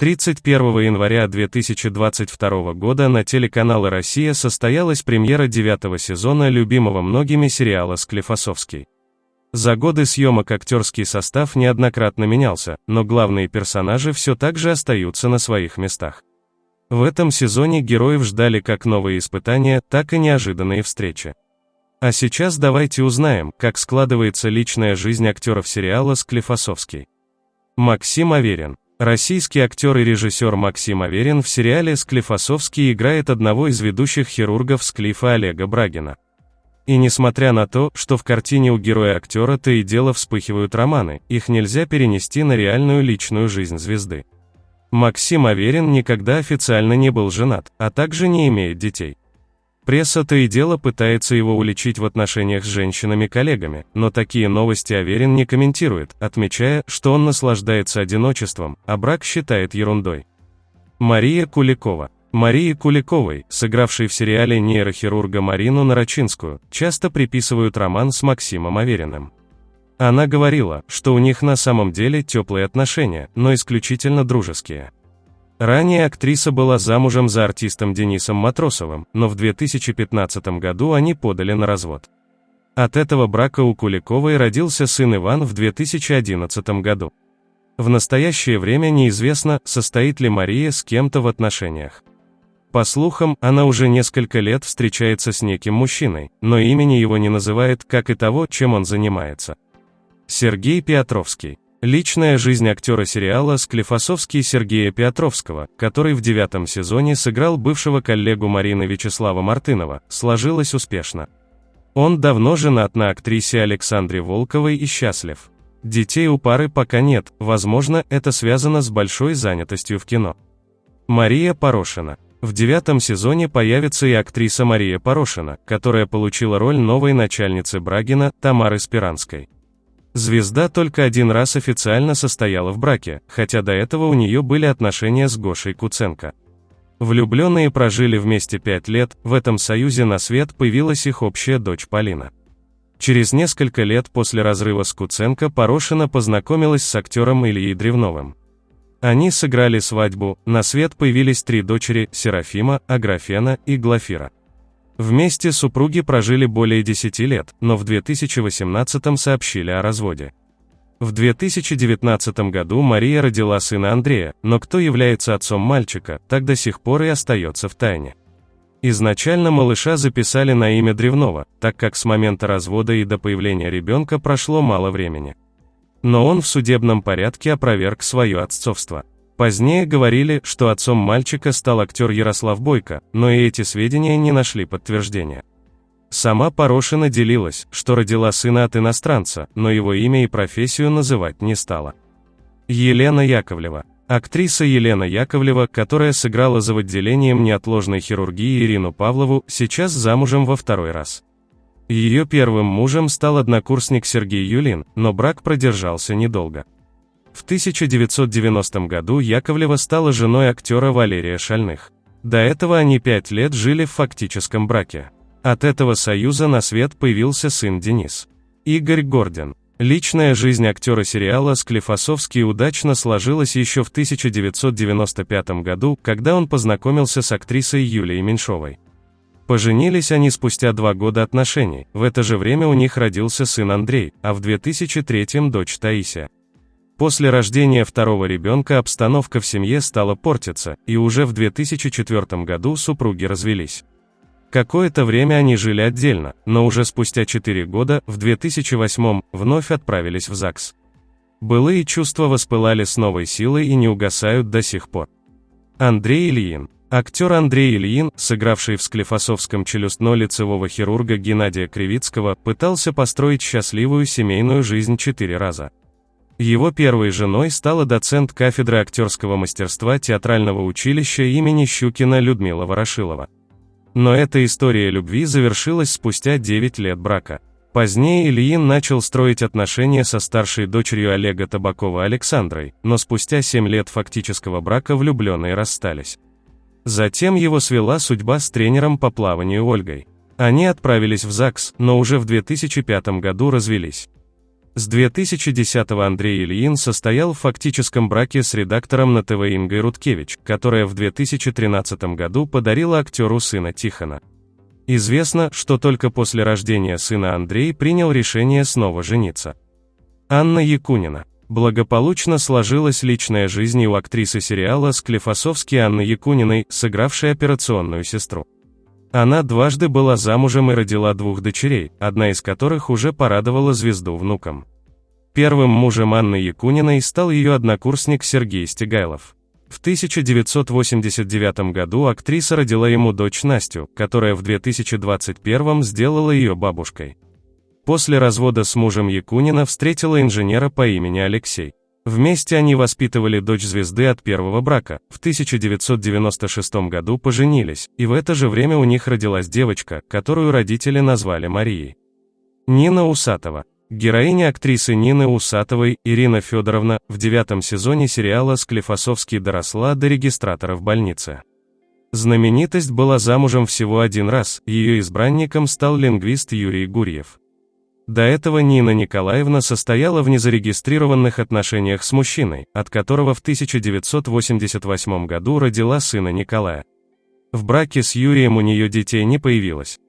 31 января 2022 года на телеканале «Россия» состоялась премьера девятого сезона любимого многими сериала «Склифосовский». За годы съемок актерский состав неоднократно менялся, но главные персонажи все так же остаются на своих местах. В этом сезоне героев ждали как новые испытания, так и неожиданные встречи. А сейчас давайте узнаем, как складывается личная жизнь актеров сериала «Склифосовский». Максим Аверин Российский актер и режиссер Максим Аверин в сериале «Склифосовский» играет одного из ведущих хирургов Склифа Олега Брагина. И несмотря на то, что в картине у героя-актера то и дело вспыхивают романы, их нельзя перенести на реальную личную жизнь звезды. Максим Аверин никогда официально не был женат, а также не имеет детей. Пресса то и дело пытается его уличить в отношениях с женщинами-коллегами, но такие новости Аверин не комментирует, отмечая, что он наслаждается одиночеством, а брак считает ерундой. Мария Куликова Марии Куликовой, сыгравшей в сериале нейрохирурга Марину Нарочинскую, часто приписывают роман с Максимом Авериным. Она говорила, что у них на самом деле теплые отношения, но исключительно дружеские. Ранее актриса была замужем за артистом Денисом Матросовым, но в 2015 году они подали на развод. От этого брака у Куликовой родился сын Иван в 2011 году. В настоящее время неизвестно, состоит ли Мария с кем-то в отношениях. По слухам, она уже несколько лет встречается с неким мужчиной, но имени его не называет, как и того, чем он занимается. Сергей Петровский Личная жизнь актера сериала «Склифосовский» Сергея Петровского, который в девятом сезоне сыграл бывшего коллегу Марины Вячеслава Мартынова, сложилась успешно. Он давно женат на актрисе Александре Волковой и счастлив. Детей у пары пока нет, возможно, это связано с большой занятостью в кино. Мария Порошина. В девятом сезоне появится и актриса Мария Порошина, которая получила роль новой начальницы Брагина, Тамары Спиранской. Звезда только один раз официально состояла в браке, хотя до этого у нее были отношения с Гошей Куценко. Влюбленные прожили вместе пять лет, в этом союзе на свет появилась их общая дочь Полина. Через несколько лет после разрыва с Куценко Порошина познакомилась с актером Ильей Древновым. Они сыграли свадьбу, на свет появились три дочери – Серафима, Аграфена и Глафира. Вместе супруги прожили более 10 лет, но в 2018 сообщили о разводе. В 2019 году Мария родила сына Андрея, но кто является отцом мальчика, так до сих пор и остается в тайне. Изначально малыша записали на имя Древного, так как с момента развода и до появления ребенка прошло мало времени. Но он в судебном порядке опроверг свое отцовство. Позднее говорили, что отцом мальчика стал актер Ярослав Бойко, но и эти сведения не нашли подтверждения. Сама Порошина делилась, что родила сына от иностранца, но его имя и профессию называть не стала. Елена Яковлева. Актриса Елена Яковлева, которая сыграла за отделением неотложной хирургии Ирину Павлову, сейчас замужем во второй раз. Ее первым мужем стал однокурсник Сергей Юлин, но брак продержался недолго. В 1990 году Яковлева стала женой актера Валерия Шальных. До этого они пять лет жили в фактическом браке. От этого союза на свет появился сын Денис. Игорь Гордин. Личная жизнь актера сериала «Склифосовский» удачно сложилась еще в 1995 году, когда он познакомился с актрисой Юлией Меньшовой. Поженились они спустя два года отношений, в это же время у них родился сын Андрей, а в 2003 дочь Таисия. После рождения второго ребенка обстановка в семье стала портиться, и уже в 2004 году супруги развелись. Какое-то время они жили отдельно, но уже спустя 4 года, в 2008, вновь отправились в ЗАГС. Былые чувства воспылали с новой силой и не угасают до сих пор. Андрей Ильин. Актер Андрей Ильин, сыгравший в Склифосовском челюстно-лицевого хирурга Геннадия Кривицкого, пытался построить счастливую семейную жизнь четыре раза. Его первой женой стала доцент кафедры актерского мастерства театрального училища имени Щукина Людмила Ворошилова. Но эта история любви завершилась спустя 9 лет брака. Позднее Ильин начал строить отношения со старшей дочерью Олега Табакова Александрой, но спустя 7 лет фактического брака влюбленные расстались. Затем его свела судьба с тренером по плаванию Ольгой. Они отправились в ЗАГС, но уже в 2005 году развелись. С 2010-го Андрей Ильин состоял в фактическом браке с редактором на ТВ Ингой Рудкевич, которая в 2013 году подарила актеру сына Тихона. Известно, что только после рождения сына Андрей принял решение снова жениться. Анна Якунина. Благополучно сложилась личная жизнь у актрисы сериала «Склифосовский» Анны Якуниной, сыгравшей операционную сестру. Она дважды была замужем и родила двух дочерей, одна из которых уже порадовала звезду внукам. Первым мужем Анны Якуниной стал ее однокурсник Сергей Стегайлов. В 1989 году актриса родила ему дочь Настю, которая в 2021 сделала ее бабушкой. После развода с мужем Якунина встретила инженера по имени Алексей. Вместе они воспитывали дочь звезды от первого брака, в 1996 году поженились, и в это же время у них родилась девочка, которую родители назвали Марией. Нина Усатова. Героиня актрисы Нины Усатовой, Ирина Федоровна, в девятом сезоне сериала «Склифосовский» доросла до регистратора в больнице. Знаменитость была замужем всего один раз, ее избранником стал лингвист Юрий Гурьев. До этого Нина Николаевна состояла в незарегистрированных отношениях с мужчиной, от которого в 1988 году родила сына Николая. В браке с Юрием у нее детей не появилось.